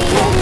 me.